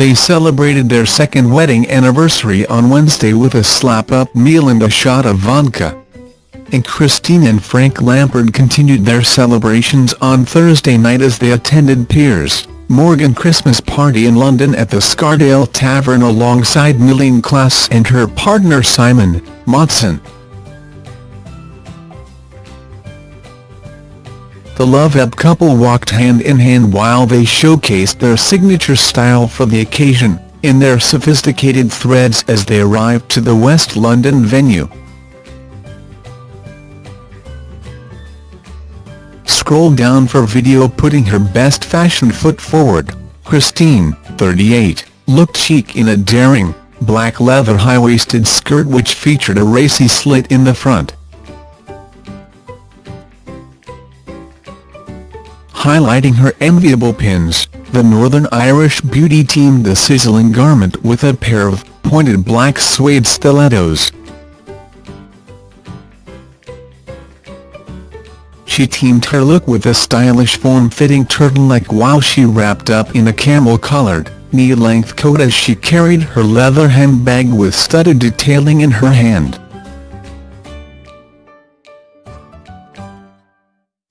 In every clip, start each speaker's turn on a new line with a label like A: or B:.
A: They celebrated their second wedding anniversary on Wednesday with a slap-up meal and a shot of vodka. And Christine and Frank Lampard continued their celebrations on Thursday night as they attended Piers Morgan Christmas party in London at the Scarsdale Tavern alongside Myleene Klass and her partner Simon Motson. The Love Up couple walked hand-in-hand while they showcased their signature style for the occasion, in their sophisticated threads as they arrived to the West London venue. Scroll down for video putting her best fashion foot forward, Christine, 38, looked chic in a daring, black leather high-waisted skirt which featured a racy slit in the front. Highlighting her enviable pins, the Northern Irish beauty teamed the sizzling garment with a pair of pointed black suede stilettos. She teamed her look with a stylish form-fitting turtleneck while she wrapped up in a camel-coloured, knee-length coat as she carried her leather handbag with studded detailing in her hand.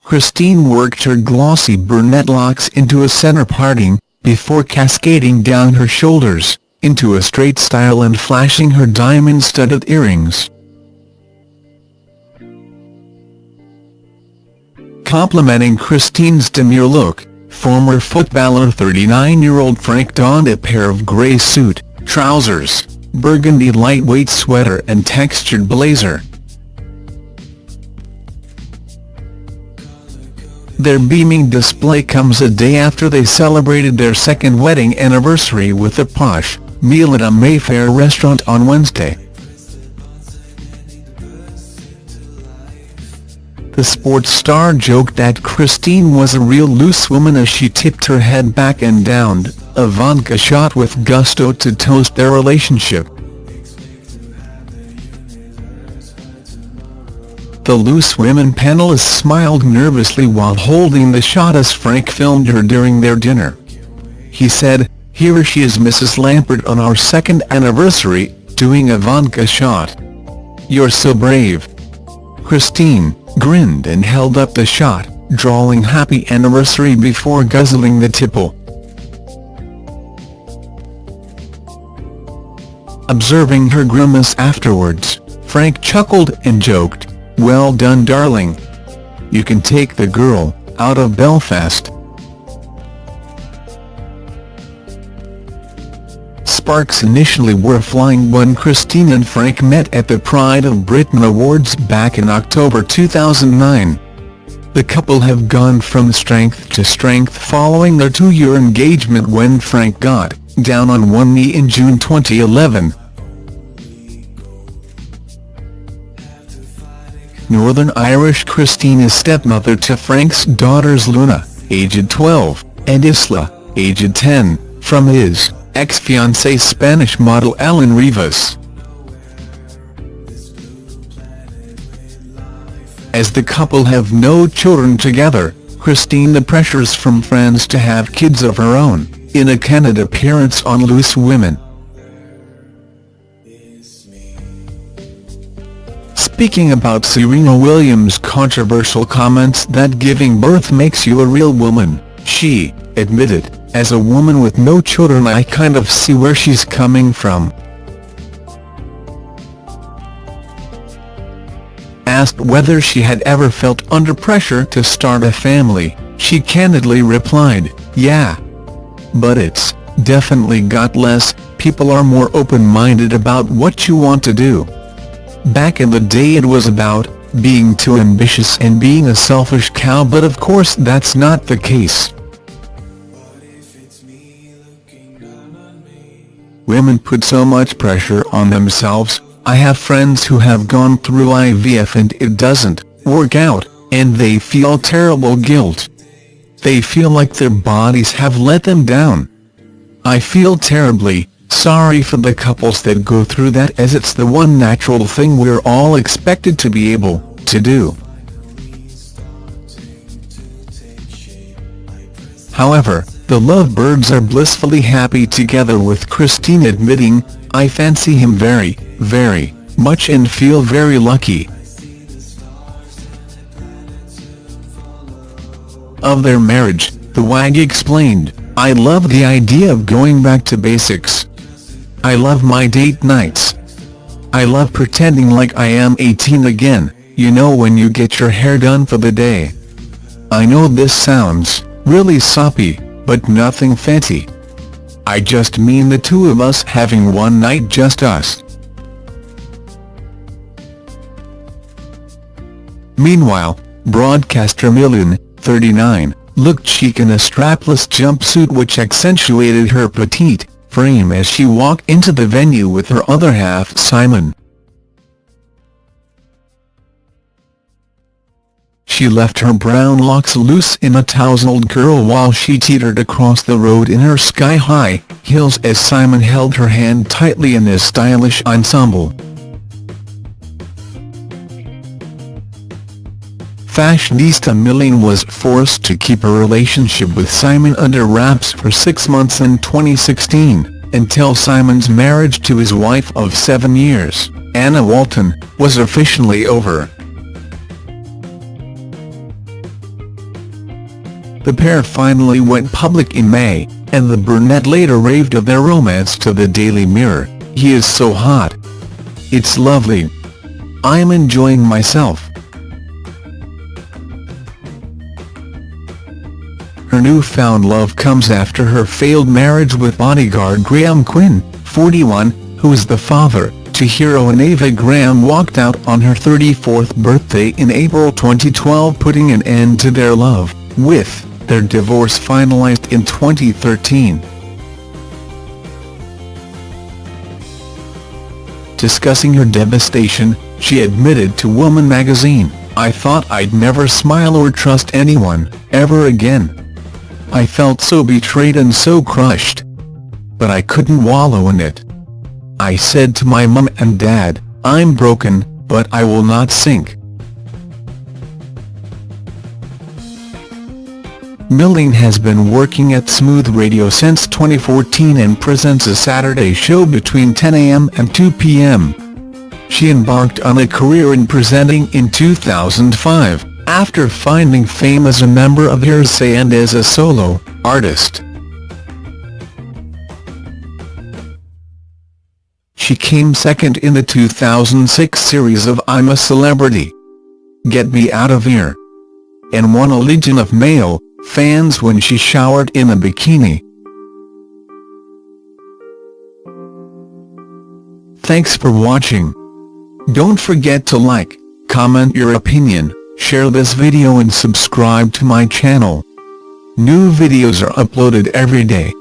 A: Christine worked her glossy brunette locks into a center parting, before cascading down her shoulders, into a straight style and flashing her diamond-studded earrings. Complementing Christine's demure look, former footballer 39-year-old Frank donned a pair of grey suit, trousers, burgundy lightweight sweater and textured blazer. Their beaming display comes a day after they celebrated their second wedding anniversary with a posh meal at a Mayfair restaurant on Wednesday. The sports star joked that Christine was a real loose woman as she tipped her head back and downed a vodka shot with gusto to toast their relationship. The Loose Women panelist smiled nervously while holding the shot as Frank filmed her during their dinner. He said, here she is Mrs. Lampard on our second anniversary, doing a vodka shot. You're so brave. Christine grinned and held up the shot, drawing happy anniversary before guzzling the tipple. Observing her grimace afterwards, Frank chuckled and joked, well done darling. You can take the girl, out of Belfast. Sparks initially were flying when Christine and Frank met at the Pride of Britain Awards back in October 2009. The couple have gone from strength to strength following their two-year engagement when Frank got down on one knee in June 2011. Northern Irish Christine is stepmother to Frank's daughters Luna, aged 12, and Isla, aged 10, from his ex-fiancée Spanish model Elen Rivas. As the couple have no children together, Christine the pressures from friends to have kids of her own, in a candid appearance on Loose Women. Speaking about Serena Williams' controversial comments that giving birth makes you a real woman, she admitted, as a woman with no children I kind of see where she's coming from. Asked whether she had ever felt under pressure to start a family, she candidly replied, yeah. But it's definitely got less, people are more open-minded about what you want to do. Back in the day it was about being too ambitious and being a selfish cow but of course that's not the case. Women put so much pressure on themselves, I have friends who have gone through IVF and it doesn't work out, and they feel terrible guilt. They feel like their bodies have let them down. I feel terribly, Sorry for the couples that go through that as it's the one natural thing we're all expected to be able to do. However, The lovebirds are blissfully happy together with Christine admitting, I fancy him very, very much and feel very lucky. Of their marriage, the WAG explained, I love the idea of going back to basics. I love my date nights. I love pretending like I am 18 again, you know when you get your hair done for the day. I know this sounds really soppy, but nothing fancy. I just mean the two of us having one night just us. Meanwhile, broadcaster Myleene, 39, looked chic in a strapless jumpsuit which accentuated her petite frame as she walked into the venue with her other half Simon. She left her brown locks loose in a tousled curl while she teetered across the road in her sky-high heels as Simon held her hand tightly in his stylish ensemble. Fashionista Myleene was forced to keep her relationship with Simon under wraps for six months in 2016, until Simon's marriage to his wife of seven years, Anna Walton, was officially over. The pair finally went public in May, and the brunette later raved of their romance to the Daily Mirror, he is so hot. It's lovely. I'm enjoying myself. Her newfound love comes after her failed marriage with bodyguard Graham Quinn, 41, who is the father to heroine Ava Graham walked out on her 34th birthday in April 2012 putting an end to their love, with their divorce finalized in 2013. Discussing her devastation, she admitted to Woman magazine, I thought I'd never smile or trust anyone, ever again. I felt so betrayed and so crushed. But I couldn't wallow in it. I said to my mum and dad, I'm broken, but I will not sink. Myleene has been working at Smooth Radio since 2014 and presents a Saturday show between 10 a.m. and 2 p.m. She embarked on a career in presenting in 2005, after finding fame as a member of Hear'Say and as a solo artist. She came second in the 2006 series of I'm a Celebrity. Get Me Out of Here. And won a Legion of Male fans when she showered in a bikini. Thanks for watching. Don't forget to like, comment your opinion, share this video and subscribe to my channel. New videos are uploaded every day.